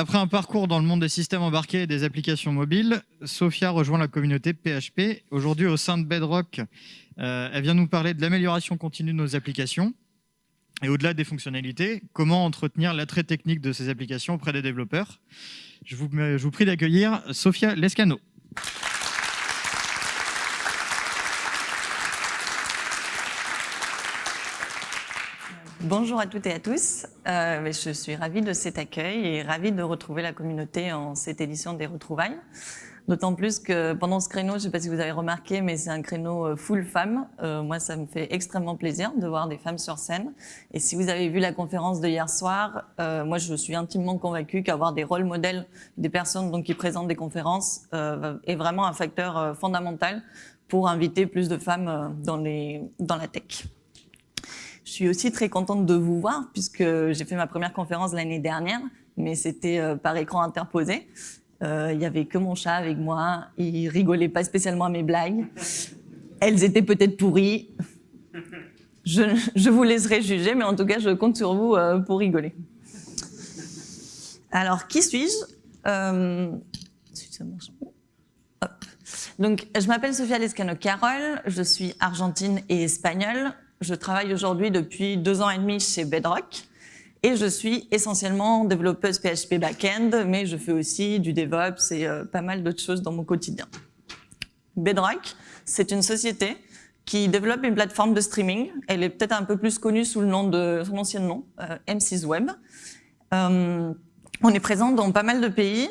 Après un parcours dans le monde des systèmes embarqués et des applications mobiles, Sophia rejoint la communauté PHP. Aujourd'hui, au sein de Bedrock, euh, elle vient nous parler de l'amélioration continue de nos applications. Et au-delà des fonctionnalités, comment entretenir l'attrait technique de ces applications auprès des développeurs. Je vous, je vous prie d'accueillir Sophia Lescano. Bonjour à toutes et à tous. Euh, je suis ravie de cet accueil et ravie de retrouver la communauté en cette édition des retrouvailles. D'autant plus que pendant ce créneau, je ne sais pas si vous avez remarqué, mais c'est un créneau euh, full femmes. Euh, moi, ça me fait extrêmement plaisir de voir des femmes sur scène. Et si vous avez vu la conférence de hier soir, euh, moi, je suis intimement convaincue qu'avoir des rôles modèles des personnes donc, qui présentent des conférences euh, est vraiment un facteur euh, fondamental pour inviter plus de femmes euh, dans, les, dans la tech. Je suis aussi très contente de vous voir puisque j'ai fait ma première conférence l'année dernière, mais c'était euh, par écran interposé. Euh, il y avait que mon chat avec moi, il rigolait pas spécialement à mes blagues. Elles étaient peut-être pourries. Je, vous laisserai juger, mais en tout cas, je compte sur vous euh, pour rigoler. Alors, qui suis-je? Donc, je m'appelle Sofia Lescano-Carol, je suis argentine et espagnole. Je travaille aujourd'hui depuis deux ans et demi chez Bedrock et je suis essentiellement développeuse PHP backend, mais je fais aussi du DevOps et euh, pas mal d'autres choses dans mon quotidien. Bedrock, c'est une société qui développe une plateforme de streaming. Elle est peut-être un peu plus connue sous le nom de son ancien nom, euh, M6 Web. Euh, on est présent dans pas mal de pays,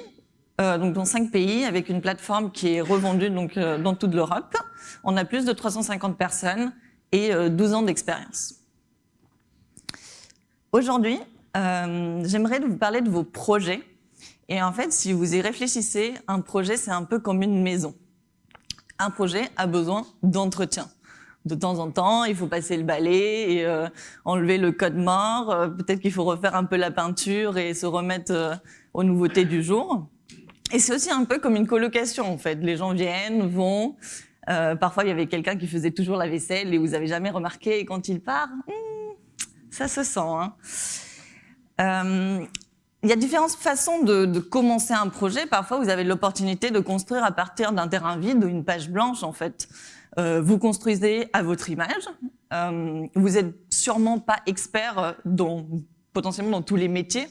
euh, donc dans cinq pays, avec une plateforme qui est revendue donc dans toute l'Europe. On a plus de 350 personnes et 12 euh, ans d'expérience. Aujourd'hui, euh, j'aimerais vous parler de vos projets. Et en fait, si vous y réfléchissez, un projet, c'est un peu comme une maison. Un projet a besoin d'entretien. De temps en temps, il faut passer le balai et euh, enlever le code mort. Euh, Peut-être qu'il faut refaire un peu la peinture et se remettre euh, aux nouveautés du jour. Et c'est aussi un peu comme une colocation, en fait. Les gens viennent, vont, euh, parfois, il y avait quelqu'un qui faisait toujours la vaisselle et vous avez jamais remarqué. Et quand il part, hmm, ça se sent. Hein. Euh, il y a différentes façons de, commencer un projet. Parfois, vous avez l'opportunité de construire à partir d'un terrain vide ou une page blanche, en fait. Euh, vous construisez à votre image. Vous êtes sûrement pas expert dans, potentiellement dans tous les métiers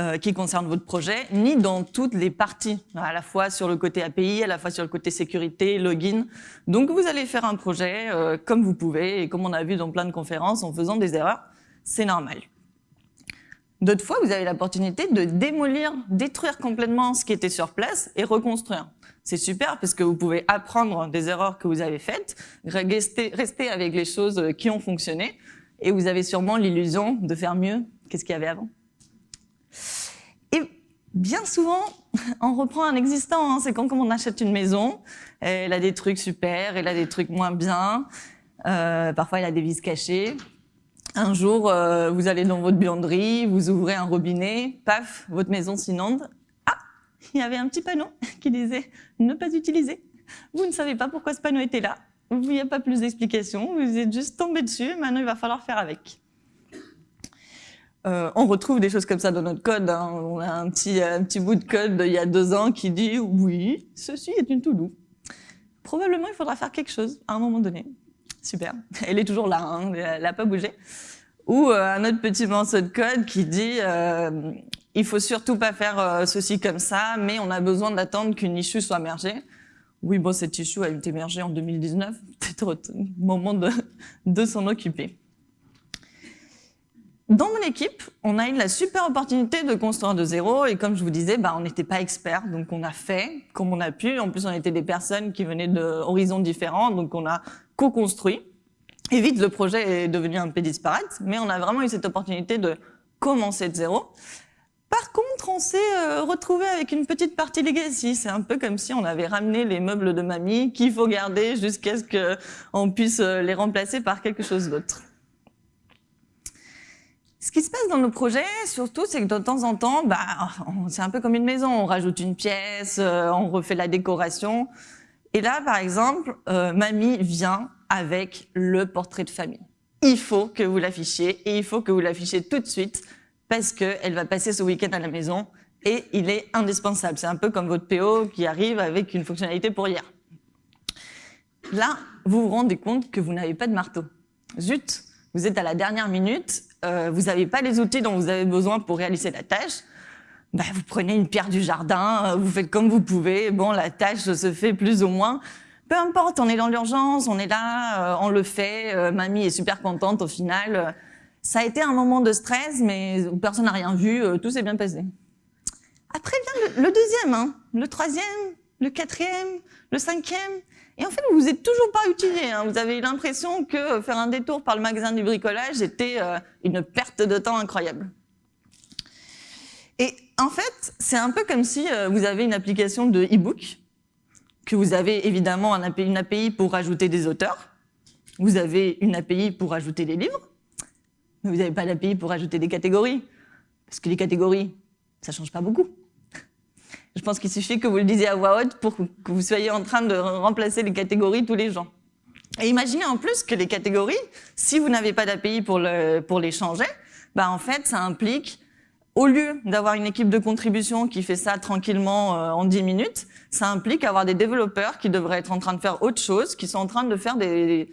euh, qui concerne votre projet, ni dans toutes les parties, à la fois sur le côté API, à la fois sur le côté sécurité, login. Donc vous allez faire un projet euh, comme vous pouvez, et comme on a vu dans plein de conférences, en faisant des erreurs, c'est normal. D'autres fois, vous avez l'opportunité de démolir, détruire complètement ce qui était sur place et reconstruire. C'est super parce que vous pouvez apprendre des erreurs que vous avez faites, rester, rester avec les choses qui ont fonctionné, et vous avez sûrement l'illusion de faire mieux qu'est-ce qu'il y avait avant. Bien souvent, on reprend un existant. Hein. C'est quand, comme on achète une maison, elle a des trucs super, elle a des trucs moins bien. Euh, parfois, elle a des vis cachées. Un jour, euh, vous allez dans votre buanderie, vous ouvrez un robinet, paf, votre maison s'inonde. Ah, il y avait un petit panneau qui disait « ne pas utiliser ». Vous ne savez pas pourquoi ce panneau était là. Il n'y a pas plus d'explication. Vous êtes juste tombé dessus. Maintenant, il va falloir faire avec. Euh, on retrouve des choses comme ça dans notre code. Hein. On a un petit, un petit bout de code il y a deux ans qui dit « oui, ceci est une to-do ». Probablement, il faudra faire quelque chose à un moment donné. Super. Elle est toujours là, hein. elle n'a pas bougé. Ou euh, un autre petit morceau de code qui dit euh, « il faut surtout pas faire euh, ceci comme ça, mais on a besoin d'attendre qu'une issue soit mergée ». Oui, bon, cette issue a été mergée en 2019, peut-être moment de, de s'en occuper. Dans mon équipe, on a eu la super opportunité de construire de zéro et comme je vous disais, bah, on n'était pas experts, donc on a fait comme on a pu. En plus, on était des personnes qui venaient d'horizons différents, donc on a co-construit. Et vite, le projet est devenu un peu disparate, mais on a vraiment eu cette opportunité de commencer de zéro. Par contre, on s'est euh, retrouvé avec une petite partie legacy. C'est un peu comme si on avait ramené les meubles de mamie qu'il faut garder jusqu'à ce qu'on puisse euh, les remplacer par quelque chose d'autre. Ce qui se passe dans nos projets, surtout, c'est que de temps en temps, bah, c'est un peu comme une maison. On rajoute une pièce, euh, on refait la décoration. Et là, par exemple, euh, mamie vient avec le portrait de famille. Il faut que vous l'affichiez et il faut que vous l'affichiez tout de suite parce qu'elle va passer ce week-end à la maison et il est indispensable. C'est un peu comme votre PO qui arrive avec une fonctionnalité pour hier. Là, vous vous rendez compte que vous n'avez pas de marteau. Zut, vous êtes à la dernière minute, euh, vous n'avez pas les outils dont vous avez besoin pour réaliser la tâche. Bah, vous prenez une pierre du jardin, euh, vous faites comme vous pouvez. Bon, la tâche se fait plus ou moins. Peu importe, on est dans l'urgence, on est là, euh, on le fait. mamie est super contente au final. Ça a été un moment de stress, mais personne n'a rien vu, tout s'est bien passé. Après vient le, deuxième, hein, le troisième, le quatrième, le cinquième. Et en fait, vous vous êtes toujours pas utilisé. Hein. Vous avez l'impression que faire un détour par le magasin du bricolage était euh, une perte de temps incroyable. Et en fait, c'est un peu comme si euh, vous avez une application de e-book, que vous avez évidemment une API pour rajouter des auteurs, vous avez une API pour rajouter des livres, mais vous n'avez pas d'API pour rajouter des catégories, parce que les catégories, ça change pas beaucoup. Je pense qu'il suffit que vous le disiez à voix haute pour que vous soyez en train de remplacer les catégories tous les gens. Et imaginez en plus que les catégories, si vous n'avez pas d'API pour, pour les changer, bah en fait, ça implique, au lieu d'avoir une équipe de contribution qui fait ça tranquillement euh, en 10 minutes, ça implique avoir des développeurs qui devraient être en train de faire autre chose, qui sont en train de faire des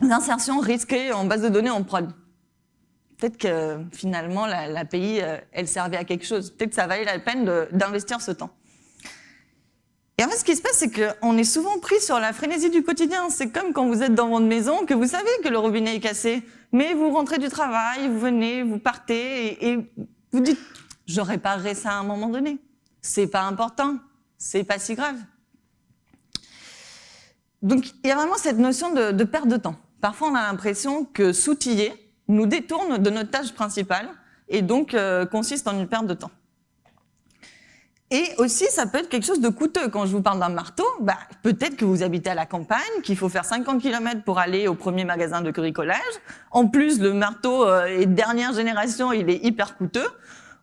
insertions risquées en base de données en prod peut-être que finalement l'API, euh, elle servait à quelque chose. Peut-être que ça valait la peine d'investir ce temps. Et en fait, ce qui se passe, c'est qu'on est souvent pris sur la frénésie du quotidien. C'est comme quand vous êtes dans votre maison, que vous savez que le robinet est cassé, mais vous rentrez du travail, vous venez, vous partez, et, vous dites « je réparerai ça à un moment donné ». C'est pas important, c'est pas si grave. Donc, il y a vraiment cette notion de, de perte de temps. Parfois, on a l'impression que s'outiller, nous détourne de notre tâche principale et donc euh, consiste en une perte de temps. Et aussi, ça peut être quelque chose de coûteux. Quand je vous parle d'un marteau, bah, peut-être que vous habitez à la campagne, qu'il faut faire 50 km pour aller au premier magasin de bricolage. En plus, le marteau euh, est dernière génération, il est hyper coûteux.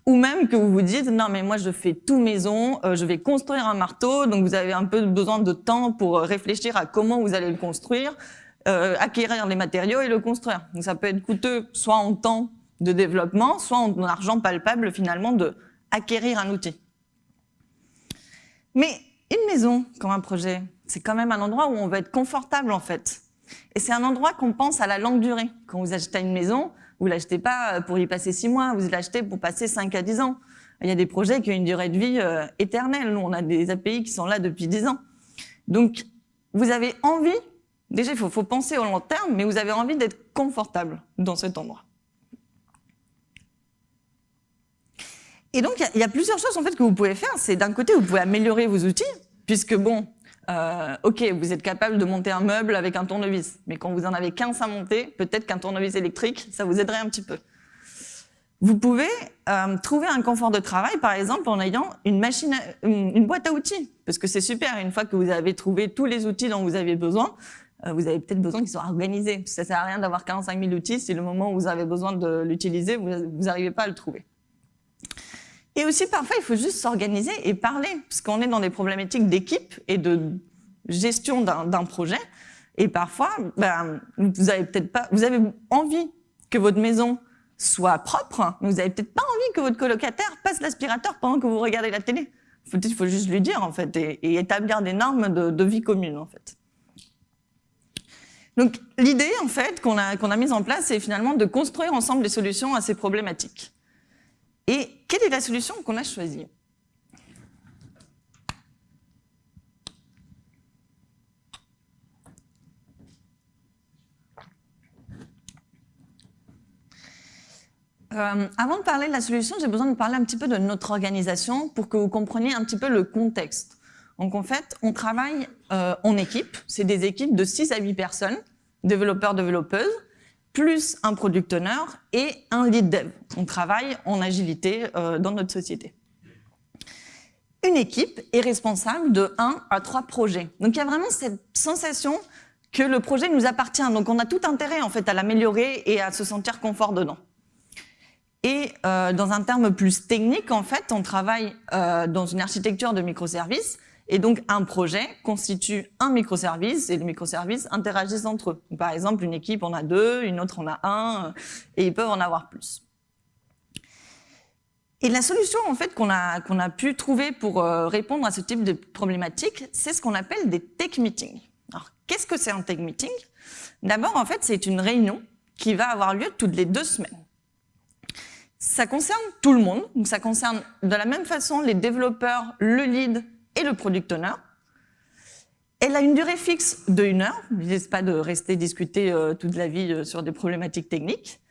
Ou même que vous vous dites, non mais moi je fais tout maison, euh, je vais construire un marteau, donc vous avez un peu besoin de temps pour réfléchir à comment vous allez le construire. Euh, acquérir les matériaux et le construire. Donc ça peut être coûteux soit en temps de développement, soit en argent palpable finalement de acquérir un outil. Mais une maison comme un projet, c'est quand même un endroit où on va être confortable en fait. Et c'est un endroit qu'on pense à la longue durée. Quand vous achetez une maison, vous l'achetez pas pour y passer six mois, vous l'achetez pour passer 5 à 10 ans. Il y a des projets qui ont une durée de vie euh, éternelle. Nous, on a des API qui sont là depuis 10 ans. Donc, vous avez envie Déjà, il faut, penser au long terme, mais vous avez envie d'être confortable dans cet endroit. Et donc, il y, a plusieurs choses en fait que vous pouvez faire. C'est d'un côté, vous pouvez améliorer vos outils, puisque bon, euh, ok, vous êtes capable de monter un meuble avec un tournevis, mais quand vous en avez 15 à monter, peut-être qu'un tournevis électrique, ça vous aiderait un petit peu. Vous pouvez euh, trouver un confort de travail, par exemple, en ayant une machine, une boîte à outils, parce que c'est super. Une fois que vous avez trouvé tous les outils dont vous avez besoin, vous avez peut-être besoin qu'ils soient organisés. Ça sert à rien d'avoir 45 000 outils si le moment où vous avez besoin de l'utiliser, vous n'arrivez pas à le trouver. Et aussi, parfois, il faut juste s'organiser et parler, parce qu'on est dans des problématiques d'équipe et de gestion d'un projet. Et parfois, ben, vous avez peut-être pas, vous avez envie que votre maison soit propre, mais vous avez peut-être pas envie que votre colocataire passe l'aspirateur pendant que vous regardez la télé. Il faut juste lui dire, en fait, et, établir des normes de, de vie commune, en fait. Donc l'idée en fait qu'on a, a mise en place, c'est finalement de construire ensemble des solutions à ces problématiques. Et quelle est la solution qu'on a choisie? Euh, avant de parler de la solution, j'ai besoin de parler un petit peu de notre organisation pour que vous compreniez un petit peu le contexte. Donc en fait, on travaille euh, en équipe. C'est des équipes de 6 à 8 personnes, développeurs, développeuses, plus un product owner et un lead dev. On travaille en agilité euh, dans notre société. Une équipe est responsable de 1 à 3 projets. Donc il y a vraiment cette sensation que le projet nous appartient. Donc on a tout intérêt en fait à l'améliorer et à se sentir confort dedans. Et euh, dans un terme plus technique, en fait, on travaille dans une architecture de microservices et donc, un projet constitue un microservice et les microservices interagissent entre eux. par exemple, une équipe en a deux, une autre en a un, et ils peuvent en avoir plus. Et la solution en fait qu'on a, a pu trouver pour euh, répondre à ce type de problématique, c'est ce qu'on appelle des tech meetings. Alors, qu'est-ce que c'est un tech meeting? D'abord, en fait, c'est une réunion qui va avoir lieu toutes les deux semaines. Ça concerne tout le monde, donc ça concerne de la même façon les développeurs, le lead et le product owner. Elle a une durée fixe de une heure. L'idée, n'est pas de rester discuter euh, toute la vie euh, sur des problématiques techniques.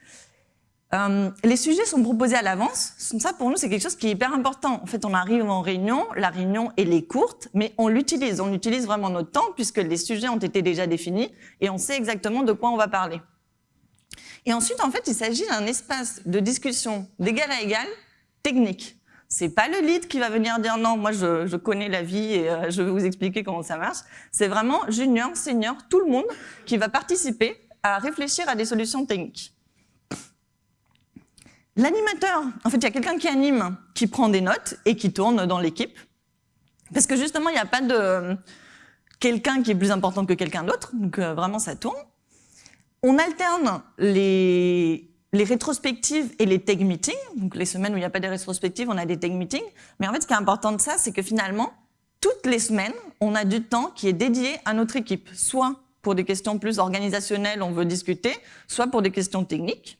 Euh, les sujets sont proposés à l'avance. Ça, pour nous, c'est quelque chose qui est hyper important. En fait, on arrive en réunion, la réunion, elle est courte, mais on l'utilise. On utilise vraiment notre temps puisque les sujets ont été déjà définis et on sait exactement de quoi on va parler. Et ensuite, en fait, il s'agit d'un espace de discussion d'égal à égal, technique. C'est pas le lead qui va venir dire non, moi je, connais la vie et euh, je vais vous expliquer comment ça marche. C'est vraiment junior, senior, tout le monde qui va participer à réfléchir à des solutions techniques. L'animateur, en fait, il y a quelqu'un qui anime, qui prend des notes et qui tourne dans l'équipe. Parce que justement, il n'y a pas de quelqu'un qui est plus important que quelqu'un d'autre, donc euh, vraiment ça tourne. On alterne les, les rétrospectives et les tech meetings. Donc les semaines où il n'y a pas de rétrospectives, on a des tech meetings. Mais en fait, ce qui est important de ça, c'est que finalement, toutes les semaines, on a du temps qui est dédié à notre équipe, soit pour des questions plus organisationnelles, on veut discuter, soit pour des questions techniques.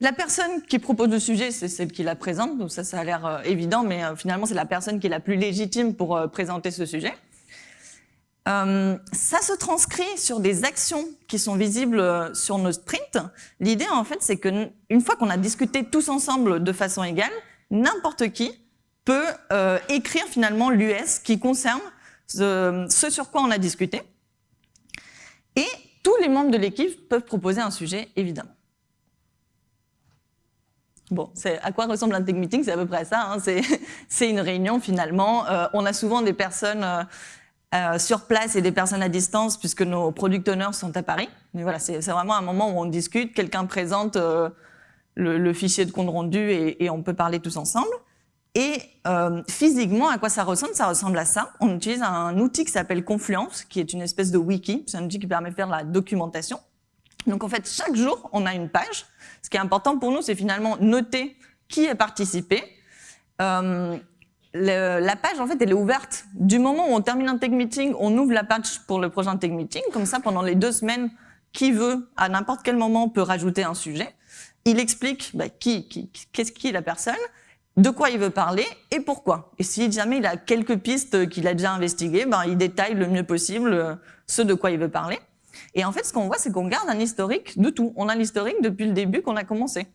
La personne qui propose le sujet, c'est celle qui la présente, donc ça, ça a l'air euh, évident, mais euh, finalement, c'est la personne qui est la plus légitime pour euh, présenter ce sujet. Ça se transcrit sur des actions qui sont visibles sur nos sprints. L'idée, en fait, c'est que une fois qu'on a discuté tous ensemble de façon égale, n'importe qui peut écrire finalement l'US qui concerne ce, sur quoi on a discuté. Et tous les membres de l'équipe peuvent proposer un sujet, évidemment. Bon, à quoi ressemble un tech meeting? C'est à peu près ça. Hein. C'est une réunion finalement. Euh, on a souvent des personnes euh, euh, sur place et des personnes à distance puisque nos product owners sont à Paris. Mais voilà, c'est vraiment un moment où on discute. Quelqu'un présente le, le, fichier de compte rendu et, on peut parler tous ensemble. Et physiquement, à quoi ça ressemble? Ça ressemble à ça. On utilise un outil qui s'appelle Confluence, qui est une espèce de wiki. C'est un outil qui permet de faire la documentation. Donc en fait, chaque jour, on a une page. Ce qui est important pour nous, c'est finalement noter qui a participé. Euh, la page, en fait, elle est ouverte. Du moment où on termine un tech meeting, on ouvre la page pour le prochain tech meeting. Comme ça, pendant les deux semaines, qui veut, à n'importe quel moment, peut rajouter un sujet. Il explique bah, qui, qui, qu'est-ce qui est la personne, de quoi il veut parler et pourquoi. Et si jamais il a quelques pistes qu'il a déjà investiguées, ben, il détaille le mieux possible euh, ce de quoi il veut parler. Et en fait, ce qu'on voit, c'est qu'on garde un historique de tout. On a l'historique depuis le début qu'on a commencé.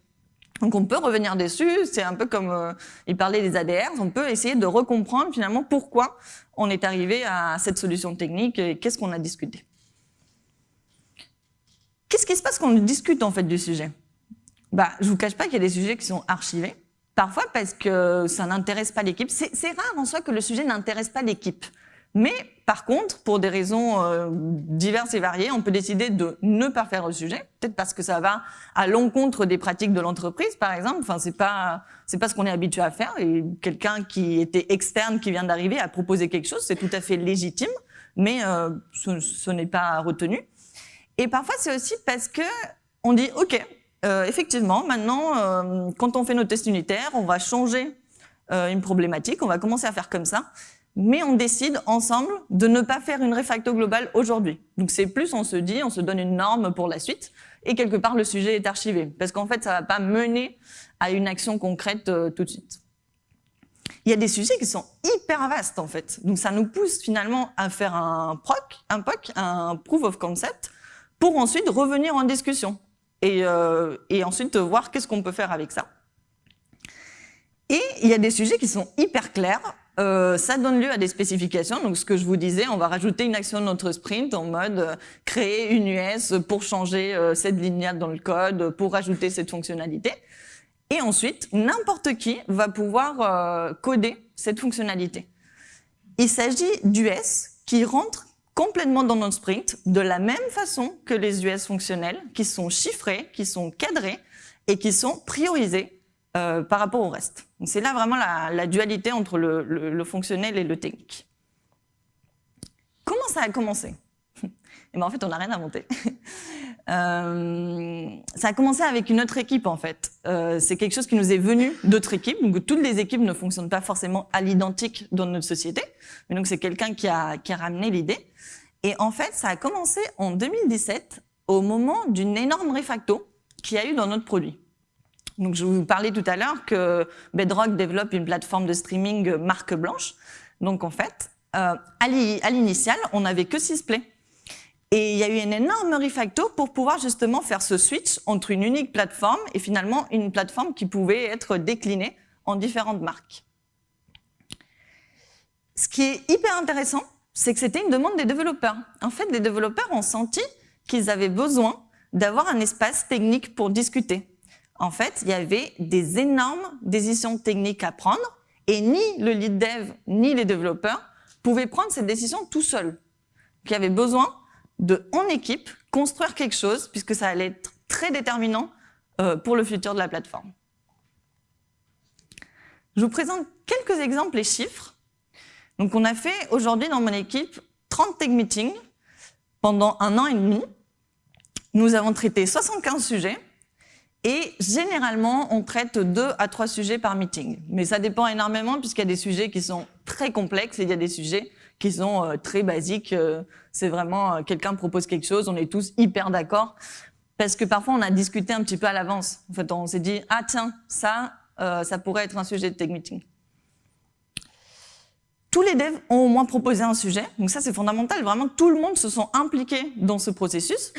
Donc on peut revenir dessus, c'est un peu comme euh, il parlait des ADR, on peut essayer de recomprendre finalement pourquoi on est arrivé à cette solution technique et qu'est-ce qu'on a discuté. Qu'est-ce qui se passe quand on discute en fait du sujet? Bah, Je vous cache pas qu'il y a des sujets qui sont archivés, parfois parce que ça n'intéresse pas l'équipe. C'est rare en soi que le sujet n'intéresse pas l'équipe. Mais par contre, pour des raisons euh, diverses et variées, on peut décider de ne pas faire le sujet, peut-être parce que ça va à l'encontre des pratiques de l'entreprise, par exemple. Enfin, c'est pas c'est pas ce qu'on est habitué à faire. Et quelqu'un qui était externe, qui vient d'arriver, a proposé quelque chose, c'est tout à fait légitime, mais euh, ce, n'est pas retenu. Et parfois, c'est aussi parce que on dit, ok, euh, effectivement, maintenant, quand on fait nos tests unitaires, on va changer une problématique, on va commencer à faire comme ça mais on décide ensemble de ne pas faire une refacto globale aujourd'hui. Donc c'est plus, on se dit, on se donne une norme pour la suite, et quelque part le sujet est archivé, parce qu'en fait ça va pas mener à une action concrète euh, tout de suite. Il y a des sujets qui sont hyper vastes en fait, donc ça nous pousse finalement à faire un PROC, un POC, un Proof of Concept, pour ensuite revenir en discussion, et, euh, et ensuite voir qu'est-ce qu'on peut faire avec ça. Et il y a des sujets qui sont hyper clairs, euh, ça donne lieu à des spécifications. Donc, ce que je vous disais, on va rajouter une action de notre sprint en mode euh, créer une US pour changer euh, cette lignade dans le code, pour rajouter cette fonctionnalité. Et ensuite, n'importe qui va pouvoir coder cette fonctionnalité. Il s'agit d'US qui rentrent complètement dans notre sprint de la même façon que les US fonctionnels, qui sont chiffrés, qui sont cadrés et qui sont priorisés euh, par rapport au reste. C'est là vraiment la, dualité entre le, fonctionnel et le technique. Comment ça a commencé Et ben en fait, on n'a rien inventé. euh, ça a commencé avec une autre équipe en fait. Euh, c'est quelque chose qui nous est venu d'autres équipes. Donc toutes les équipes ne fonctionnent pas forcément à l'identique dans notre société, mais donc c'est quelqu'un qui a, qui a ramené l'idée. Et en fait, ça a commencé en 2017 au moment d'une énorme refacto qu'il y a eu dans notre produit. Donc je vous parlais tout à l'heure que Bedrock développe une plateforme de streaming marque blanche. Donc en fait, euh, à l'initial, on n'avait que six plays. Et il y a eu une énorme refacto pour pouvoir justement faire ce switch entre une unique plateforme et finalement une plateforme qui pouvait être déclinée en différentes marques. Ce qui est hyper intéressant, c'est que c'était une demande des développeurs. En fait, les développeurs ont senti qu'ils avaient besoin d'avoir un espace technique pour discuter. En fait, il y avait des énormes décisions techniques à prendre et ni le lead dev ni les développeurs pouvaient prendre ces décisions tout seuls. Il y avait besoin de, en équipe, construire quelque chose, puisque ça allait être très déterminant euh, pour le futur de la plateforme. Je vous présente quelques exemples et chiffres. Donc, on a fait aujourd'hui dans mon équipe 30 tech meetings pendant un an et demi. Nous avons traité 75 sujets et généralement, on traite deux à trois sujets par meeting. Mais ça dépend énormément puisqu'il y a des sujets qui sont très complexes et il y a des sujets qui sont euh, très basiques. Euh, c'est vraiment euh, quelqu'un propose quelque chose, on est tous hyper d'accord. Parce que parfois, on a discuté un petit peu à l'avance. En fait, on s'est dit, ah tiens, ça, ça pourrait être un sujet de tech meeting. Tous les devs ont au moins proposé un sujet. Donc ça, c'est fondamental. Vraiment, tout le monde se sent impliqué dans ce processus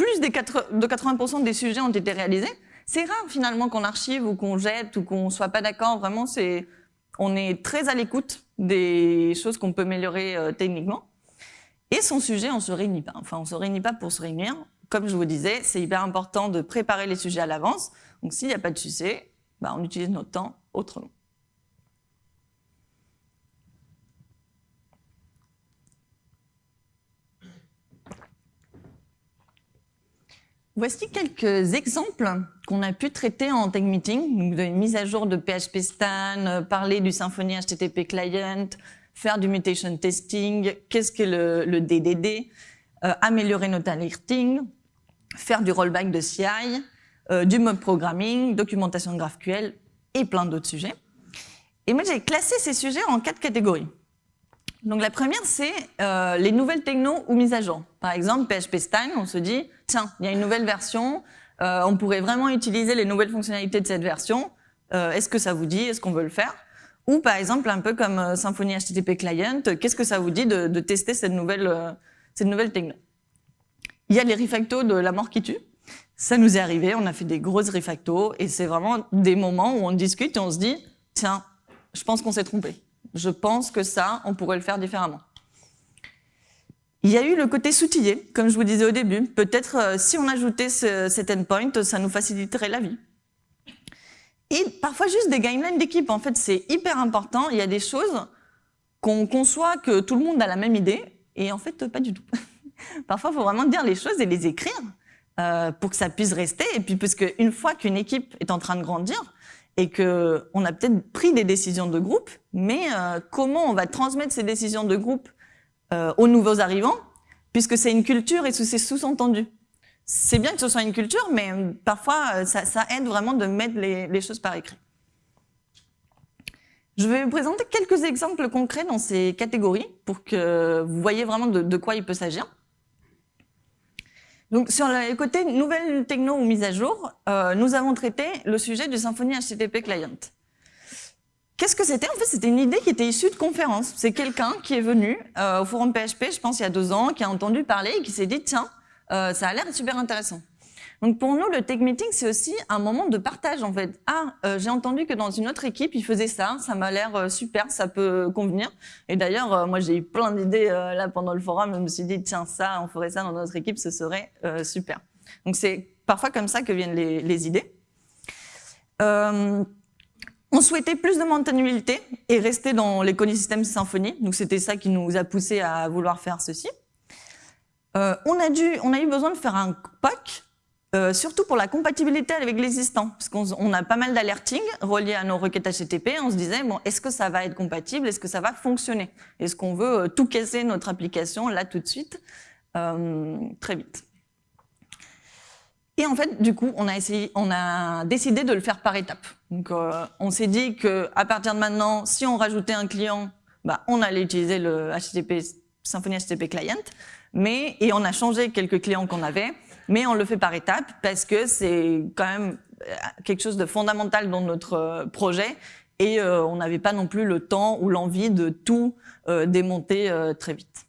plus de 80% des sujets ont été réalisés. C'est rare finalement qu'on archive ou qu'on jette ou qu'on soit pas d'accord. Vraiment, c'est on est très à l'écoute des choses qu'on peut améliorer euh, techniquement. Et son sujet, on se réunit pas. Enfin, on se réunit pas pour se réunir. Comme je vous disais, c'est hyper important de préparer les sujets à l'avance. Donc, s'il n'y a pas de sujet, bah, on utilise notre temps autrement. Voici quelques exemples qu'on a pu traiter en Tech Meeting. Donc, mise à jour de PHP Stan, euh, parler du Symfony HTTP Client, faire du mutation testing, qu'est-ce que le, le DDD, euh, améliorer notre alerting, faire du rollback de CI, euh, du mob programming, documentation de GraphQL et plein d'autres sujets. Et moi, j'ai classé ces sujets en quatre catégories. Donc la première, c'est euh, les nouvelles techno ou mises à jour. Par exemple, PHP Stan, on se dit, tiens, il y a une nouvelle version, euh, on pourrait vraiment utiliser les nouvelles fonctionnalités de cette version. Euh, Est-ce que ça vous dit? Est-ce qu'on veut le faire? Ou par exemple, un peu comme euh, Symfony HTTP Client, qu'est-ce que ça vous dit de, de tester cette nouvelle, euh, cette nouvelle techno? Il y a les refactos de la mort qui tue. Ça nous est arrivé, on a fait des grosses refactos et c'est vraiment des moments où on discute et on se dit, tiens, je pense qu'on s'est trompé je pense que ça, on pourrait le faire différemment. Il y a eu le côté soutillé, comme je vous disais au début. Peut-être euh, si on ajoutait ce, cet endpoint, ça nous faciliterait la vie. Et parfois juste des guidelines d'équipe. En fait, c'est hyper important. Il y a des choses qu'on conçoit que tout le monde a la même idée, et en fait, pas du tout. parfois, il faut vraiment dire les choses et les écrire euh, pour que ça puisse rester. Et puis, parce qu'une fois qu'une équipe est en train de grandir, et que on a peut-être pris des décisions de groupe, mais euh, comment on va transmettre ces décisions de groupe euh, aux nouveaux arrivants, puisque c'est une culture et c'est sous-entendu. C'est bien que ce soit une culture, mais euh, parfois ça, aide vraiment de mettre les, choses par écrit. Je vais vous présenter quelques exemples concrets dans ces catégories pour que vous voyez vraiment de quoi il peut s'agir. Donc sur le côté nouvelle techno ou mise à jour, euh, nous avons traité le sujet du Symfony HTTP Client. Qu'est-ce que c'était? En fait, c'était une idée qui était issue de conférences. C'est quelqu'un qui est venu euh, au forum PHP, je pense il y a deux ans, qui a entendu parler et qui s'est dit tiens, euh, ça a l'air super intéressant. Donc pour nous, le tech meeting, c'est aussi un moment de partage en fait. Ah, euh, j'ai entendu que dans une autre équipe, ils faisaient ça, ça m'a l'air euh, super, ça peut convenir. Et d'ailleurs, euh, moi j'ai eu plein d'idées là pendant le forum, je me suis dit tiens ça, on ferait ça dans notre équipe, ce serait super. Donc c'est parfois comme ça que viennent les, idées. On souhaitait plus de maintenabilité et rester dans l'écosystème Symfony. Donc c'était ça qui nous a poussé à vouloir faire ceci. On, a dû, on a eu besoin de faire un POC Euh, surtout pour la compatibilité avec l'existant, parce qu'on a pas mal d'alerting reliés à nos requêtes HTTP. On se disait bon, est-ce que ça va être compatible, est-ce que ça va fonctionner, est-ce qu'on veut euh, tout casser notre application là tout de suite, euh, très vite. Et en fait, du coup, on a essayé, on a décidé de le faire par étapes. Donc, euh, on s'est dit que à partir de maintenant, si on rajoutait un client, bah, on allait utiliser le HTTP Symfony HTTP Client, mais et on a changé quelques clients qu'on avait mais on le fait par étapes parce que c'est quand même euh, quelque chose de fondamental dans notre euh, projet et euh, on n'avait pas non plus le temps ou l'envie de tout démonter très vite.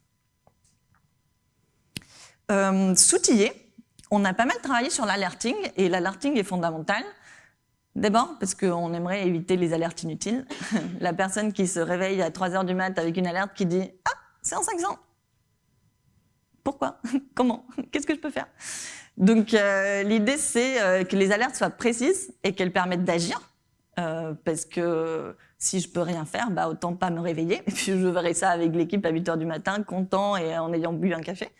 S'outiller, on a pas mal travaillé sur l'alerting et l'alerting est fondamental. D'abord parce qu'on aimerait éviter les alertes inutiles. La personne qui se réveille à 3 heures du mat avec une alerte qui dit « Ah, c'est en 500 !» Pourquoi? Comment? Qu'est-ce que je peux faire? Donc euh, l'idée c'est euh, que les alertes soient précises et qu'elles permettent d'agir. Euh, parce que si je peux rien faire, bah autant pas me réveiller. Et puis je verrai ça avec l'équipe à 8 heures du matin, content et en ayant bu un café.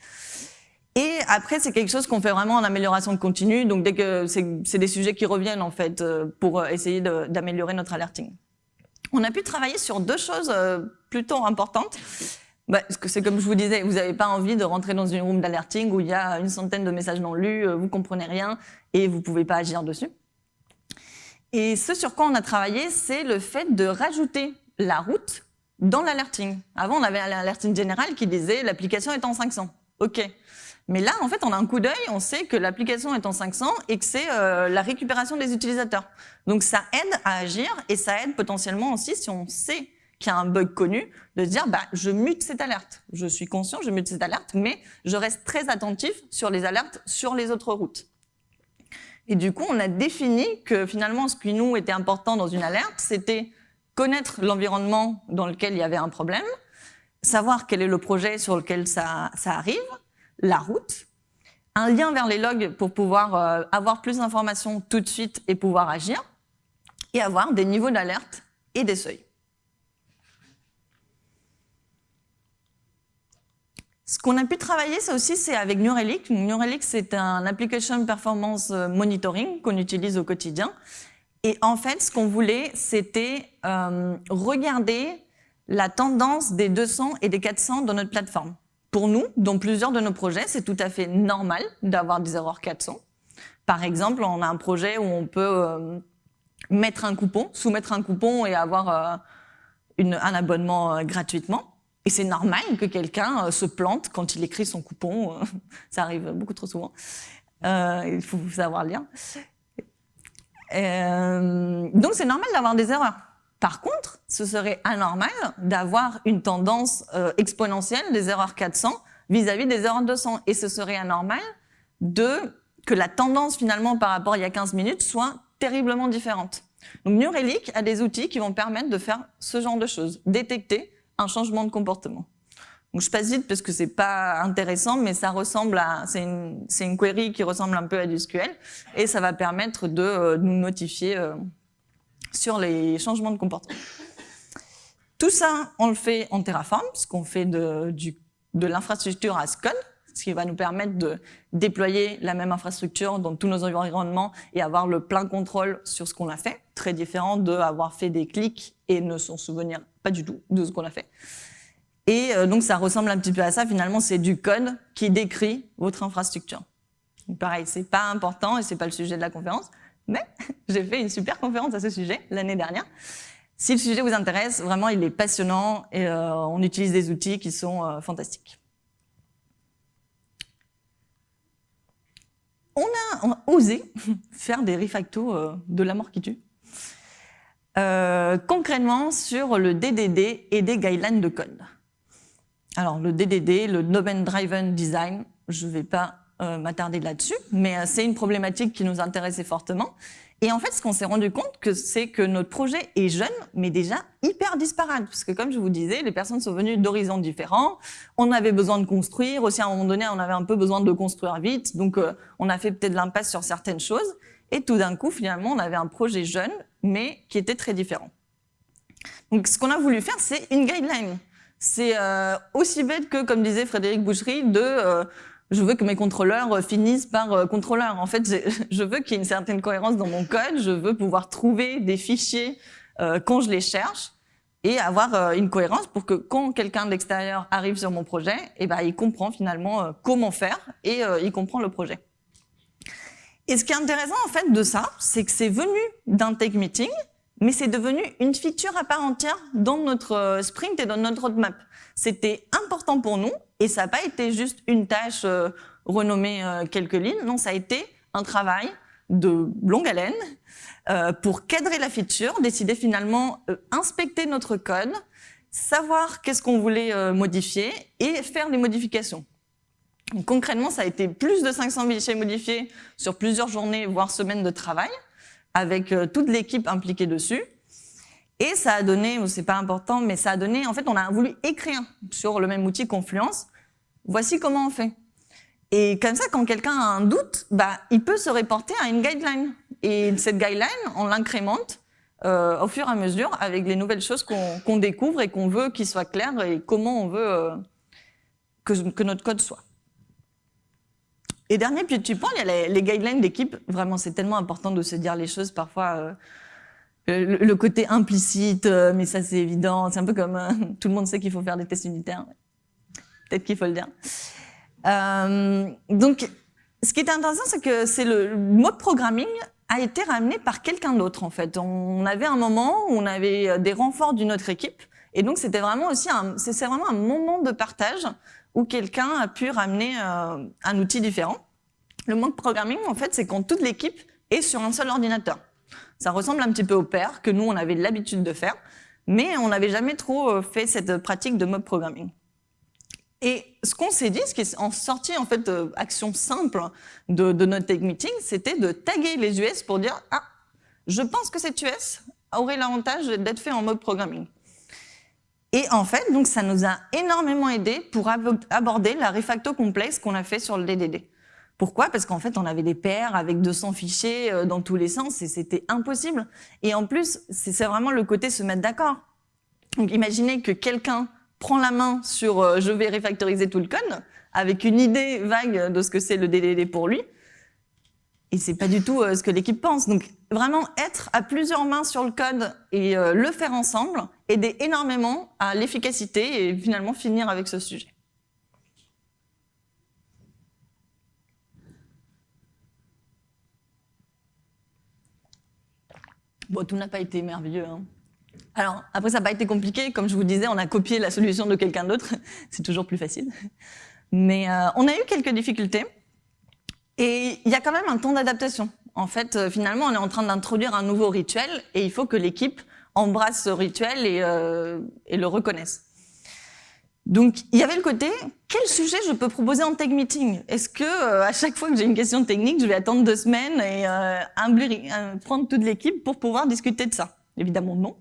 Et après, c'est quelque chose qu'on fait vraiment en amélioration continue. Donc dès que c'est des sujets qui reviennent en fait pour essayer d'améliorer notre alerting. On a pu travailler sur deux choses plutôt importantes. Bah, c'est comme je vous disais, vous n'avez pas envie de rentrer dans une room d'alerting où il y a une centaine de messages non lus, euh, vous comprenez rien et vous pouvez pas agir dessus. Et ce sur quoi on a travaillé, c'est le fait de rajouter la route dans l'alerting. Avant, on avait un alerting général qui disait l'application est en 500. OK. Mais là, en fait, on a un coup d'œil, on sait que l'application est en 500 et que c'est euh, la récupération des utilisateurs. Donc ça aide à agir et ça aide potentiellement aussi si on sait qui a un bug connu, de dire bah, je mute cette alerte. Je suis conscient, je mute cette alerte, mais je reste très attentif sur les alertes sur les autres routes. Et du coup, on a défini que finalement, ce qui nous était important dans une alerte, c'était connaître l'environnement dans lequel il y avait un problème, savoir quel est le projet sur lequel ça, ça arrive, la route, un lien vers les logs pour pouvoir euh, avoir plus d'informations tout de suite et pouvoir agir, et avoir des niveaux d'alerte et des seuils. Ce qu'on a pu travailler, ça aussi, c'est avec. New Relic, c'est un application performance euh, monitoring qu'on utilise au quotidien. Et en fait, ce qu'on voulait, c'était euh, regarder la tendance des 200 et des 400 dans notre plateforme. Pour nous, dans plusieurs de nos projets, c'est tout à fait normal d'avoir des erreurs 400. Par exemple, on a un projet où on peut euh, mettre un coupon, soumettre un coupon et avoir une, un abonnement gratuitement. Et c'est normal que quelqu'un euh, se plante quand il écrit son coupon. Euh, ça arrive beaucoup trop souvent. Euh, il faut savoir lire. Euh, donc c'est normal d'avoir des erreurs. Par contre, ce serait anormal d'avoir une tendance euh, exponentielle des erreurs 400 vis-à-vis des erreurs 200. Et ce serait anormal de que la tendance finalement par rapport à il y a 15 minutes soit terriblement différente. Donc New Relic a des outils qui vont permettre de faire ce genre de choses, détecter un changement de comportement. Donc je passe vite parce que c'est pas intéressant, mais ça ressemble à, c'est une, une, query qui ressemble un peu à du SQL, et ça va permettre de euh, nous notifier euh, sur les changements de comportement. Tout ça, on le fait en Terraform, ce qu'on fait de, de l'infrastructure as code, ce qui va nous permettre de déployer la même infrastructure dans tous nos environnements et avoir le plein contrôle sur ce qu'on a fait, très différent d'avoir fait des clics et ne s'en souvenir pas du tout de ce qu'on a fait. Et euh, donc ça ressemble un petit peu à ça, finalement c'est du code qui décrit votre infrastructure. Donc, pareil, c'est pas important et c'est pas le sujet de la conférence, mais j'ai fait une super conférence à ce sujet l'année dernière. Si le sujet vous intéresse, vraiment il est passionnant et euh, on utilise des outils qui sont euh, fantastiques. On a, osé faire des refactos de la mort qui tue. Euh, concrètement sur le DDD et des guidelines de code. Alors le DDD, le Domain Driven Design, je ne vais pas euh, m'attarder là-dessus, mais euh, c'est une problématique qui nous intéressait fortement. Et en fait, ce qu'on s'est rendu compte, c'est que notre projet est jeune, mais déjà hyper disparate. Parce que comme je vous disais, les personnes sont venues d'horizons différents. On avait besoin de construire. Aussi, à un moment donné, on avait un peu besoin de construire vite. Donc, on a fait peut-être l'impasse sur certaines choses. Et tout d'un coup, finalement, on avait un projet jeune, mais qui était très différent. Donc, ce qu'on a voulu faire, c'est une guideline. C'est euh, aussi bête que, comme disait Frédéric Boucherie, de euh, je veux que mes contrôleurs finissent par contrôleur. En fait, je veux qu'il y ait une certaine cohérence dans mon code. Je veux pouvoir trouver des fichiers quand je les cherche et avoir une cohérence pour que quand quelqu'un de l'extérieur arrive sur mon projet, eh ben, il comprend finalement comment faire et il comprend le projet. Et ce qui est intéressant en fait de ça, c'est que c'est venu d'un tech meeting, mais c'est devenu une feature à part entière dans notre euh, sprint et dans notre roadmap. C'était important pour nous et ça n'a pas été juste une tâche euh, renommée euh, quelques lignes, non, ça a été un travail de longue haleine pour cadrer la feature, décider finalement, inspecter notre code, savoir qu'est-ce qu'on voulait modifier et faire les modifications concrètement, ça a été plus de 500 fichiers modifiés sur plusieurs journées, voire semaines de travail, avec euh, toute l'équipe impliquée dessus. Et ça a donné, c'est pas important, mais ça a donné, en fait, on a voulu écrire sur le même outil Confluence. Voici comment on fait. Et comme ça, quand quelqu'un a un doute, bah, il peut se reporter à une guideline. Et cette guideline, on l'incrémente euh, au fur et à mesure avec les nouvelles choses qu'on découvre et qu'on veut qu'ils soient clairs et comment on veut euh, que notre code soit. Et dernier petit point, il y a les, guidelines d'équipe. Vraiment, c'est tellement important de se dire les choses parfois. Euh, le, côté implicite, euh, mais ça c'est évident. C'est un peu comme euh, tout le monde sait qu'il faut faire des tests unitaires. Peut-être qu'il faut le dire. donc, ce qui est intéressant, c'est que c'est le mode programming a été ramené par quelqu'un d'autre en fait. On avait un moment où on avait des renforts d'une autre équipe, et donc c'était vraiment aussi c'est vraiment un moment de partage où quelqu'un a pu ramener euh, un outil différent. Le mode programming, en fait, c'est quand toute l'équipe est sur un seul ordinateur. Ça ressemble un petit peu au pair que nous, on avait l'habitude de faire, mais on n'avait jamais trop euh, fait cette pratique de mob programming. Et ce qu'on s'est dit, ce qui est en sorti en fait action simple de, notre tech meeting, c'était de taguer les US pour dire ah, je pense que cet US aurait l'avantage d'être fait en mode programming. Et en fait, donc ça nous a énormément aidé pour aborder la refacto complexe qu'on a fait sur le DDD. Pourquoi? Parce qu'en fait, on avait des paires avec 200 fichiers euh, dans tous les sens et c'était impossible. Et en plus, c'est vraiment le côté se mettre d'accord. Donc imaginez que quelqu'un prend la main sur euh, je vais refactoriser tout le code avec une idée vague de ce que c'est le DDD pour lui et c'est pas du tout euh, ce que l'équipe pense. Donc vraiment être à plusieurs mains sur le code et le faire ensemble, aider énormément à l'efficacité et finalement finir avec ce sujet. Bon, tout n'a pas été merveilleux. Hein. Alors, après, ça n'a pas été compliqué. Comme je vous disais, on a copié la solution de quelqu'un d'autre. C'est toujours plus facile. Mais euh, on a eu quelques difficultés. Et il y a quand même un temps d'adaptation. En fait, euh, finalement, on est en train d'introduire un nouveau rituel et il faut que l'équipe embrasse ce rituel et, euh, et, le reconnaisse. Donc, il y avait le côté, quel sujet je peux proposer en tech meeting? Est-ce que euh, à chaque fois que j'ai une question technique, je vais attendre deux semaines et euh, prendre toute l'équipe pour pouvoir discuter de ça? Évidemment, non.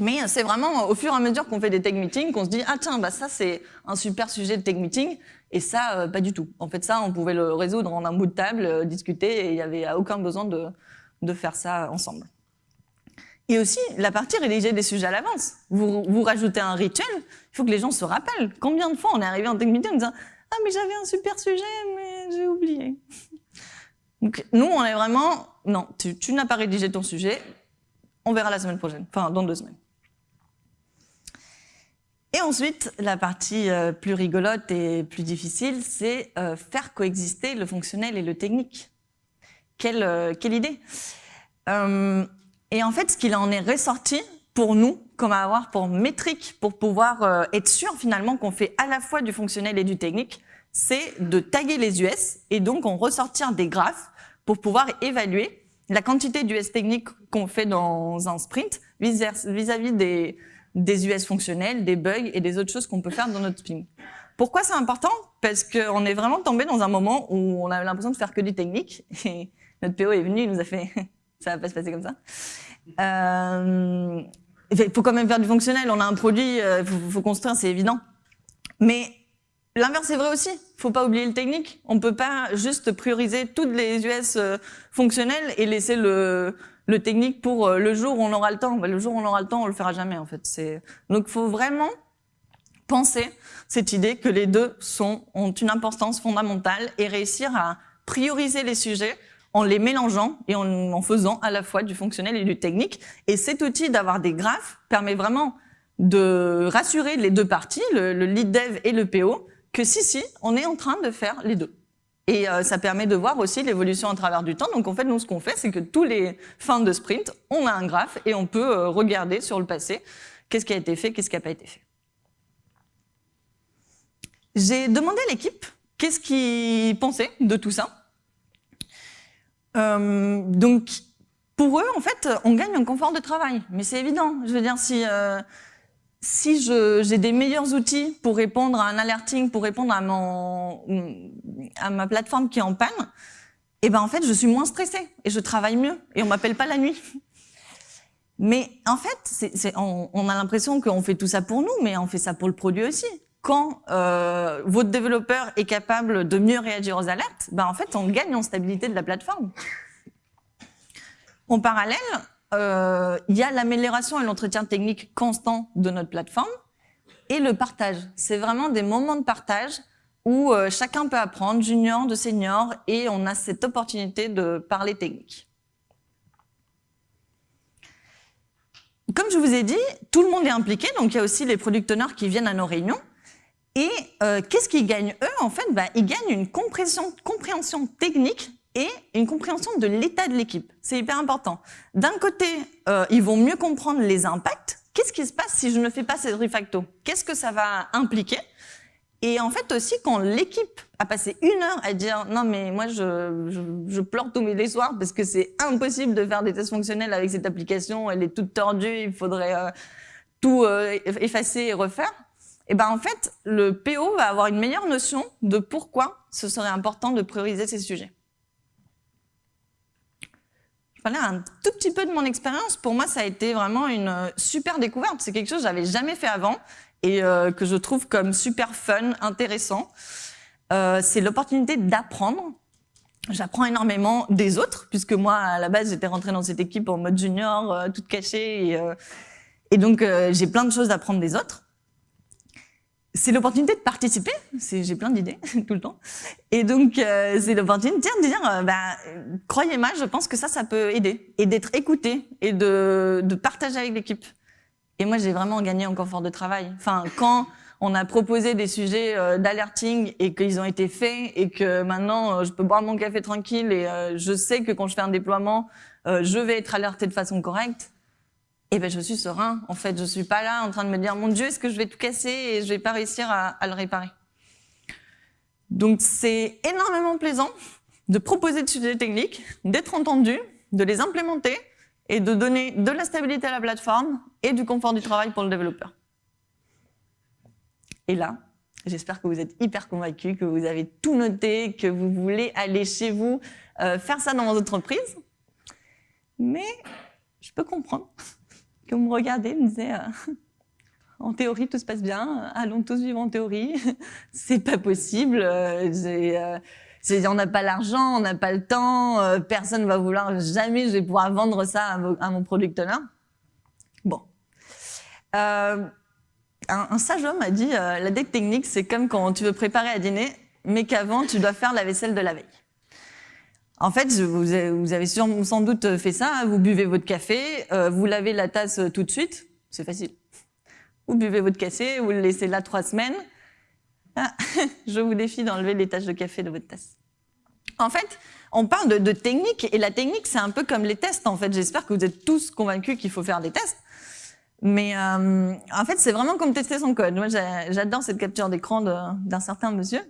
Mais c'est vraiment au fur et à mesure qu'on fait des tech meetings qu'on se dit ah tiens bah ça c'est un super sujet de tech meeting et ça pas du tout. En fait ça on pouvait le résoudre en un bout de table, discuter et il n'y avait aucun besoin de faire ça ensemble. Et aussi la partie rédiger des sujets à l'avance. Vous, vous rajoutez un rituel, il faut que les gens se rappellent. Combien de fois on est arrivé en tech en disant ah mais j'avais un super sujet mais j'ai oublié. Donc nous on est vraiment non tu, n'as pas rédigé ton sujet, on verra la semaine prochaine, enfin dans deux semaines. Et ensuite, la partie euh, plus rigolote et plus difficile, c'est euh, faire coexister le fonctionnel et le technique. Quelle, euh, quelle idée Et en fait, ce qu'il en est ressorti pour nous, comme à avoir pour métrique, pour pouvoir être sûr finalement qu'on fait à la fois du fonctionnel et du technique, c'est de taguer les US et donc en ressortir des graphes pour pouvoir évaluer la quantité d'US techniques qu'on fait dans un sprint vis-à-vis -vis des des US fonctionnels, des bugs et des autres choses qu'on peut faire dans notre sprint. Pourquoi c'est important? Parce qu'on est vraiment tombé dans un moment où on avait l'impression de faire que du technique. Et notre PO est venu, il nous a fait « ça va pas se passer comme ça euh, Il faut quand même faire du fonctionnel, on a un produit, il euh, faut, faut, construire, c'est évident. Mais l'inverse est vrai aussi, il faut pas oublier le technique. On peut pas juste prioriser toutes les US euh, fonctionnelles et laisser le, technique pour euh, le jour où on aura le temps. Bah, le jour où on aura le temps, on le fera jamais en fait. Donc faut vraiment penser cette idée que les deux sont, ont une importance fondamentale et réussir à prioriser les sujets en les mélangeant et en, faisant à la fois du fonctionnel et du technique. Et cet outil d'avoir des graphes permet vraiment de rassurer les deux parties, le, lead dev et le PO, que si, si, on est en train de faire les deux. Et euh, ça permet de voir aussi l'évolution à travers du temps. Donc en fait, nous, ce qu'on fait, c'est que tous les fins de sprint, on a un graphe et on peut euh, regarder sur le passé qu'est-ce qui a été fait, qu'est-ce qui n'a pas été fait. J'ai demandé à l'équipe qu'est-ce qu'ils pensaient de tout ça. Euh, donc, pour eux, en fait, on gagne un confort de travail. Mais c'est évident. Je veux dire, si, euh, si j'ai des meilleurs outils pour répondre à un alerting, pour répondre à, mon, à ma plateforme qui est en panne, eh ben en fait, je suis moins stressée et je travaille mieux et on m'appelle pas la nuit. Mais en fait, c'est on, on, a l'impression qu'on fait tout ça pour nous, mais on fait ça pour le produit aussi quand euh, votre développeur est capable de mieux réagir aux alertes, ben en fait, on gagne en stabilité de la plateforme. En parallèle, euh, il y a l'amélioration et l'entretien technique constant de notre plateforme et le partage. C'est vraiment des moments de partage où euh, chacun peut apprendre, junior de senior, et on a cette opportunité de parler technique. Comme je vous ai dit, tout le monde est impliqué, donc il y a aussi les product owners qui viennent à nos réunions. Et euh, qu'est-ce qu'ils gagnent eux En fait, bah, ils gagnent une compréhension, technique et une compréhension de l'état de l'équipe. C'est hyper important. D'un côté, euh, ils vont mieux comprendre les impacts. Qu'est-ce qui se passe si je ne fais pas cette refacto Qu'est-ce que ça va impliquer? Et en fait aussi, quand l'équipe a passé une heure à dire « Non, mais moi, je, je, je pleure tous mes soirs parce que c'est impossible de faire des tests fonctionnels avec cette application, elle est toute tordue, il faudrait euh, tout euh, effacer et refaire », et eh ben en fait, le PO va avoir une meilleure notion de pourquoi ce serait important de prioriser ces sujets. Je parlais un tout petit peu de mon expérience. Pour moi, ça a été vraiment une euh, super découverte. C'est quelque chose que j'avais jamais fait avant et euh, que je trouve comme super fun, intéressant. Euh, c'est l'opportunité d'apprendre. J'apprends énormément des autres, puisque moi, à la base, j'étais rentrée dans cette équipe en mode junior, toute cachée, et, et donc j'ai plein de choses à apprendre des autres c'est l'opportunité de participer. J'ai plein d'idées tout le temps. Et donc, euh, c'est l'opportunité de dire, euh, bah, croyez-moi, je pense que ça, ça peut aider. Et d'être écouté et de, de partager avec l'équipe. Et moi, j'ai vraiment gagné en confort de travail. Enfin, quand on a proposé des sujets euh, d'alerting et qu'ils ont été faits et que maintenant, je peux boire mon café tranquille et je sais que quand je fais un déploiement, je vais être alerté de façon correcte, eh ben, je suis serein. En fait, je suis pas là en train de me dire, mon Dieu, est-ce que je vais tout casser et je vais pas réussir à, le réparer? Donc, c'est énormément plaisant de proposer des sujets techniques, d'être entendu, de les implémenter et de donner de la stabilité à la plateforme et du confort du travail pour le développeur. Et là, j'espère que vous êtes hyper convaincus, que vous avez tout noté, que vous voulez aller chez vous euh, faire ça dans votre entreprise. Mais je peux comprendre vous me regardez, me disait euh, en théorie tout se passe bien, allons tous vivre en théorie, c'est pas possible, euh, euh on n'a pas l'argent, on n'a pas le temps, euh, personne va vouloir, jamais je vais pouvoir vendre ça à, mon producteur. Bon. Un, un, sage homme a dit, la deck technique, c'est comme quand tu veux préparer à dîner, mais qu'avant, tu dois faire la vaisselle de la veille. En fait, vous avez sans doute fait ça, hein. vous buvez votre café, euh, vous lavez la tasse tout de suite, c'est facile. Vous buvez votre café, vous le laissez là trois semaines. Ah, je vous défie d'enlever les taches de café de votre tasse. En fait, on parle de, technique, et la technique, c'est un peu comme les tests, en fait. J'espère que vous êtes tous convaincus qu'il faut faire des tests. Mais euh, en fait, c'est vraiment comme tester son code. Moi, j'adore cette capture d'écran d'un certain monsieur.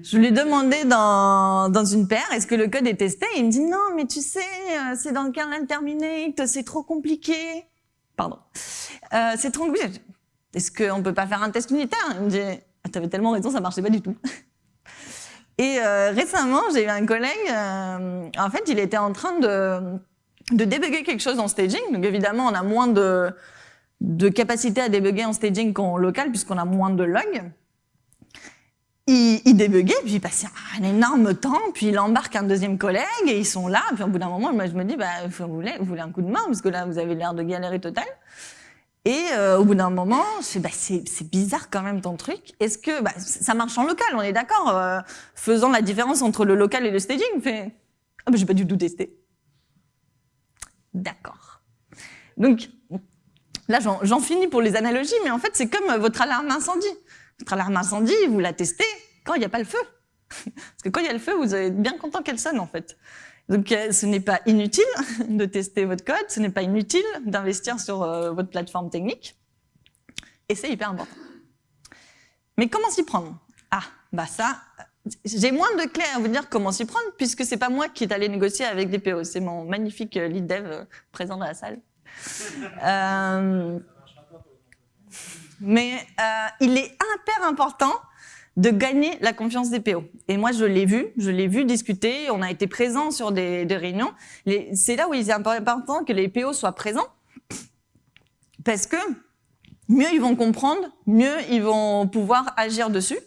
Je lui ai demandé dans, dans une paire, est-ce que le code est testé? Il me dit, non, mais tu sais, euh, c'est dans le kernel terminate, c'est trop compliqué. Pardon. Euh, c'est trop compliqué. Est-ce qu'on peut pas faire un test unitaire? Il me dit, ah, t'avais tellement raison, ça marchait pas du tout. Et euh, récemment, j'ai eu un collègue, euh, en fait, il était en train de, de débugger quelque chose en staging. Donc évidemment, on a moins de, de capacité à débugger en staging qu'en local, puisqu'on a moins de logs il, il débuguait, puis il passait un énorme temps, puis il embarque un deuxième collègue, et ils sont là, puis au bout d'un moment, moi je me dis, bah, vous voulez, vous voulez un coup de main, parce que là, vous avez l'air de galérer total. Et euh, au bout d'un moment, je bah, c'est bizarre quand même ton truc. Est-ce que bah, ça marche en local On est d'accord. Euh, faisant la différence entre le local et le staging, fait ah bah, j'ai pas du tout testé. D'accord. Donc là, j'en finis pour les analogies, mais en fait, c'est comme votre alarme incendie. Votre alarme incendie, vous la testez quand il n'y a pas le feu. Parce que quand il y a le feu, vous êtes bien content qu'elle sonne en fait. Donc euh, ce n'est pas inutile de tester votre code, ce n'est pas inutile d'investir sur euh, votre plateforme technique. Et c'est hyper important. Mais comment s'y prendre? Ah, bah ça, j'ai moins de clés à vous dire comment s'y prendre, puisque c'est pas moi qui est allé négocier avec des PO, c'est mon magnifique euh, lead dev présent dans la salle. Mais il est hyper important de gagner la confiance des PO. Et moi, je l'ai vu, je l'ai vu discuter, on a été présents sur des, réunions. C'est là où il est important que les PO soient présents, parce que mieux ils vont comprendre, mieux ils vont pouvoir agir dessus,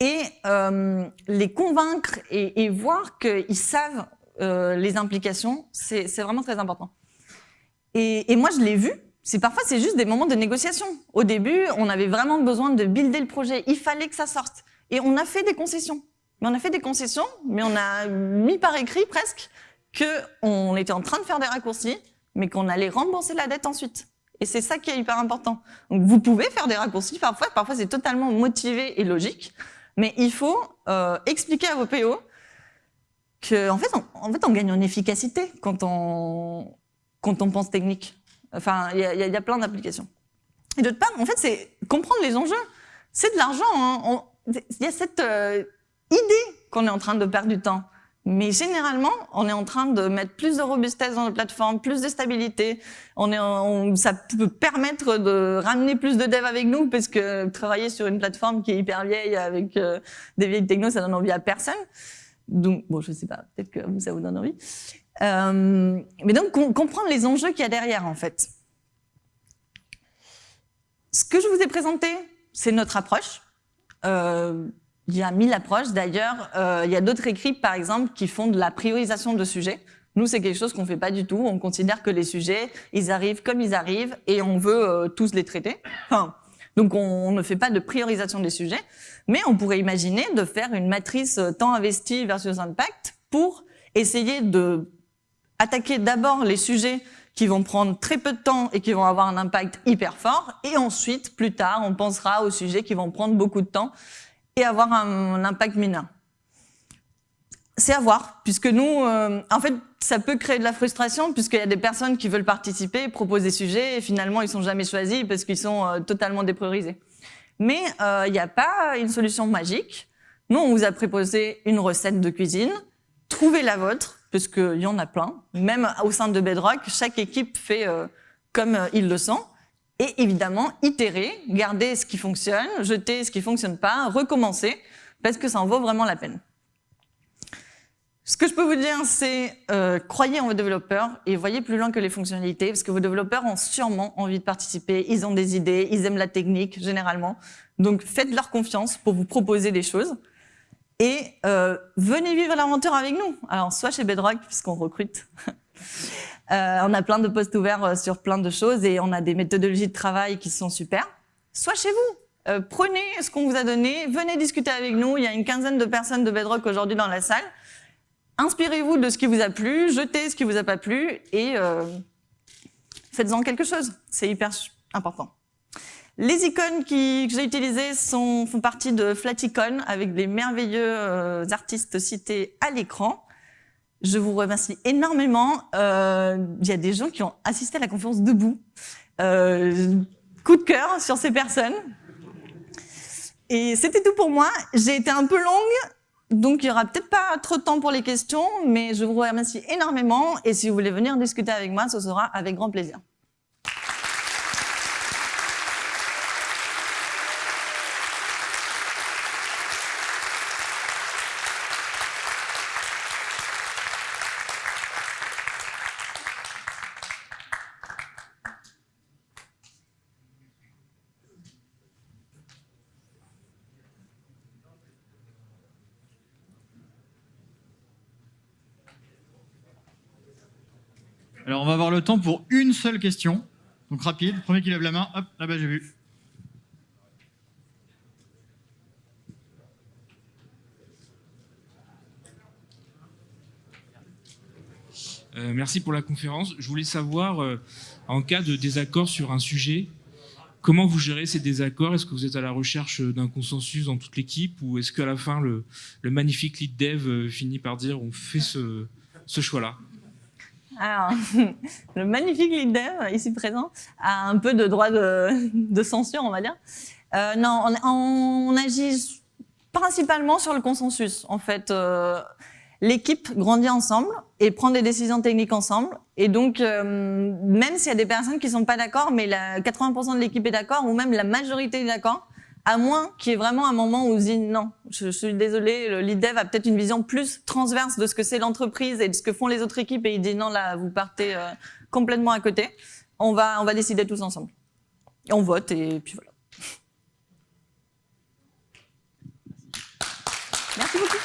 et euh, les convaincre et, voir qu'ils savent euh, les implications, c'est vraiment très important. Et moi, je l'ai vu, c'est parfois c'est juste des moments de négociation. Au début, on avait vraiment besoin de builder le projet. Il fallait que ça sorte. Et on a fait des concessions. Mais on a fait des concessions, mais on a mis par écrit presque qu'on était en train de faire des raccourcis, mais qu'on allait rembourser la dette ensuite. Et c'est ça qui est hyper important. Donc vous pouvez faire des raccourcis parfois, parfois c'est totalement motivé et logique, mais il faut euh, expliquer à vos PO que en fait, on, en fait, on gagne en efficacité quand on, quand on pense technique. Enfin, il y, a plein d'applications. Et d'autre part, en fait, c'est comprendre les enjeux. C'est de l'argent. Hein. Il y a cette euh, idée qu'on est en train de perdre du temps. Mais généralement, on est en train de mettre plus de robustesse dans la plateforme, plus de stabilité. On est, ça peut permettre de ramener plus de devs avec nous, parce que travailler sur une plateforme qui est hyper vieille avec euh, des vieilles technos, ça donne envie à personne. Donc, bon, je sais pas, peut-être que ça vous donne envie. Euh, mais donc, comprendre les enjeux qu'il y a derrière, en fait. Ce que je vous ai présenté, c'est notre approche. Euh, il y a mille approches. D'ailleurs, euh, il y a d'autres équipes, par exemple, qui font de la priorisation de sujets. Nous, c'est quelque chose qu'on fait pas du tout. On considère que les sujets, ils arrivent comme ils arrivent et on veut tous les traiter. Donc, on, on, ne fait pas de priorisation des sujets. Mais on pourrait imaginer de faire une matrice temps investi versus impact pour essayer de attaquer d'abord les sujets qui vont prendre très peu de temps et qui vont avoir un impact hyper fort. Et ensuite, plus tard, on pensera aux sujets qui vont prendre beaucoup de temps et avoir un, impact mineur. C'est à voir, puisque nous, euh, en fait, ça peut créer de la frustration, puisqu'il y a des personnes qui veulent participer, proposent des sujets, et finalement, ils sont jamais choisis parce qu'ils sont euh, totalement dépriorisés. Mais euh, il n'y a pas une solution magique. Nous, on vous a proposé une recette de cuisine. Trouvez la vôtre parce qu'il y en a plein. Même au sein de Bedrock, chaque équipe fait euh, comme euh, il le sent. Et évidemment, itérer, garder ce qui fonctionne, jeter ce qui fonctionne pas, recommencer, parce que ça en vaut vraiment la peine. Ce que je peux vous dire, c'est euh, croyez en vos développeurs et voyez plus loin que les fonctionnalités, parce que vos développeurs ont sûrement envie de participer, ils ont des idées, ils aiment la technique généralement. Donc faites-leur confiance pour vous proposer des choses et euh, venez vivre l'aventure avec nous. Alors, soit chez Bedrock, puisqu'on recrute. euh, on a plein de postes ouverts euh, sur plein de choses et on a des méthodologies de travail qui sont super. Soit chez vous. Euh, prenez ce qu'on vous a donné, venez discuter avec nous. Il y a une quinzaine de personnes de Bedrock aujourd'hui dans la salle. Inspirez-vous de ce qui vous a plu, jetez ce qui vous a pas plu et euh, faites-en quelque chose. C'est hyper important. Les icônes qui, que j'ai utilisées sont, font partie de Flaticon avec des merveilleux euh, artistes cités à l'écran. Je vous remercie énormément. Euh, il y a des gens qui ont assisté à la conférence debout. Euh, coup de cœur sur ces personnes. Et c'était tout pour moi. J'ai été un peu longue, donc il y aura peut-être pas trop de temps pour les questions, mais je vous remercie énormément. Et si vous voulez venir discuter avec moi, ce sera avec grand plaisir. Temps pour une seule question. Donc rapide, premier qui lève la main, hop, là-bas j'ai vu. Euh, merci pour la conférence. Je voulais savoir, euh, en cas de désaccord sur un sujet, comment vous gérez ces désaccords? Est-ce que vous êtes à la recherche d'un consensus dans toute l'équipe ou est-ce qu'à la fin, le, magnifique lead dev euh, finit par dire on fait ce, choix-là? Alors, le magnifique lead dev, ici présent, a un peu de droit de, censure, on va dire. non, on, agit principalement sur le consensus. En fait, l'équipe grandit ensemble et prend des décisions techniques ensemble. Et donc, euh, même s'il y a des personnes qui sont pas d'accord, mais la 80% de l'équipe est d'accord, ou même la majorité est d'accord, à moins qu'il y ait vraiment un moment où on non, je, suis désolé, le lead dev a peut-être une vision plus transverse de ce que c'est l'entreprise et de ce que font les autres équipes, et il dit non, là, vous partez euh, complètement à côté. On va, on va décider tous ensemble. Et on vote, et puis voilà. Merci beaucoup.